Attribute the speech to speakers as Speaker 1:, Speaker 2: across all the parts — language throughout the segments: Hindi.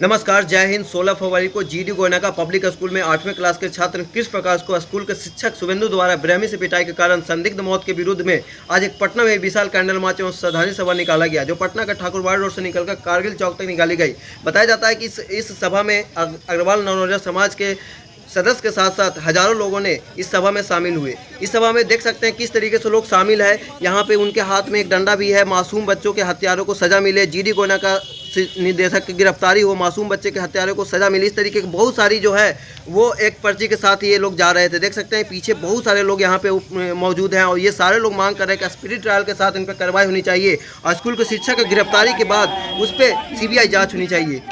Speaker 1: नमस्कार जय हिंद। 16 फरवरी को जीडी गोयना का पब्लिक स्कूल में आठवें क्लास के छात्र कृष्ण प्रकाश को स्कूल के शिक्षक शुभेंदु द्वारा ब्रह्मी से पिटाई के कारण संदिग्ध मौत के विरुद्ध में आज एक पटना में विशाल कैंडल मार्च एवं श्रद्धांजलि सभा निकाला गया जो पटना के ठाकुरवाड़ रोड से निकलकर कारगिल चौक तक निकाली गई। बताया जाता है कि इस, इस सभा में अग्रवाल नवरोजा समाज के सदस्य के साथ साथ हज़ारों लोगों ने इस सभा में शामिल हुए। इस सभा में देख सकते हैं किस तरीके से लोग शामिल है। यहाँ पे उनके हाथ में एक डंडा भी है मासूम बच्चों के हत्यारों को सजा मिले जीडी गोना का निदेशक की गिरफ्तारी हो मासूम बच्चे के हत्यारों को सजा मिली। इस तरीके की बहुत सारी जो है, वो एक पर्ची के साथ ये लोग जा रहे थे। देख सकते हैं, पीछे बहुत सारे लोग यहाँ पे मौजूद हैं और ये सारे लोग मांग कर रहे हैं कि स्पिरिट ट्रायल के साथ इन पर कार्रवाई होनी चाहिए और स्कूल के शिक्षक की गिरफ्तारी के बाद उस पर सी जाँच होनी चाहिए।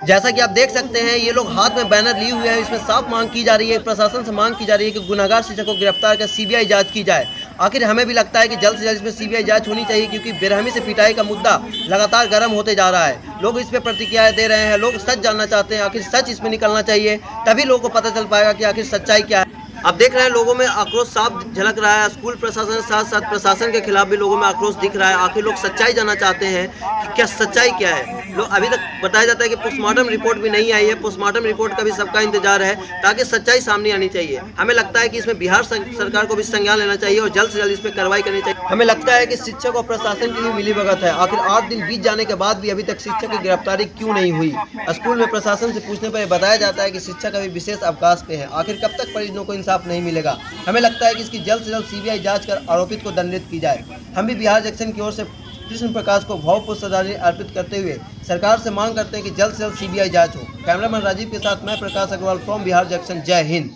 Speaker 1: जैसा कि आप देख सकते हैं, ये लोग हाथ में बैनर लिए हुए हैं, इसमें साफ़ मांग की जा रही है, प्रशासन से मांग की जा रही है कि गुनागार शिक्षक को गिरफ़्तार कर सीबीआई जाँच की जाए। आखिर हमें भी लगता है कि जल्द से जल्द इसमें सीबीआई जाँच होनी चाहिए क्योंकि बेरहमी से पिटाई का मुद्दा लगातार गर्म होते जा रहा है। लोग इस पर प्रतिक्रियाएँ दे रहे हैं, लोग सच जानना चाहते हैं, आखिर सच इसमें निकलना चाहिए, तभी लोगों को पता चल पाएगा कि आखिर सच्चाई क्या है। आप देख रहे हैं लोगों में आक्रोश साफ़ झलक रहा है। स्कूल प्रशासन के साथ साथ प्रशासन के खिलाफ भी लोगों में आक्रोश दिख रहा है। आखिर लोग सच्चाई जानना चाहते हैं कि क्या सच्चाई क्या है। लोग अभी तक बताया जाता है कि पोस्टमार्टम रिपोर्ट भी नहीं आई है। पोस्टमार्टम रिपोर्ट का भी सबका इंतज़ार है ताकि सच्चाई सामने आनी चाहिए। हमें लगता है कि इसमें बिहार सरकार को भी संज्ञान लेना चाहिए और जल्द से जल्द इस पर कार्रवाई करनी चाहिए। हमें लगता है कि शिक्षक और प्रशासन की भी मिली भगत है। आखिर आठ दिन बीत जाने के बाद भी अभी तक शिक्षक की गिरफ्तारी क्यों नहीं हुई? स्कूल में प्रशासन से पूछने पर बताया जाता है कि शिक्षक अभी विशेष अवकाश पे है। आखिर कब तक परिजनों को इंसाफ नहीं मिलेगा। हमें लगता है कि इसकी जल्द से जल्द सीबीआई जाँच कर आरोपित को दंडित की जाए। हम भी बिहार जंक्शन की ओर से कृष्ण प्रकाश को भावपूर्ण श्रद्धांजलि अर्पित करते हुए सरकार से मांग करते हैं कि जल्द से जल्द सीबीआई जाँच हो। कैमरामैन राजीव के साथ मैं प्रकाश अग्रवाल फ्रॉम बिहार जंक्शन। जय हिंद।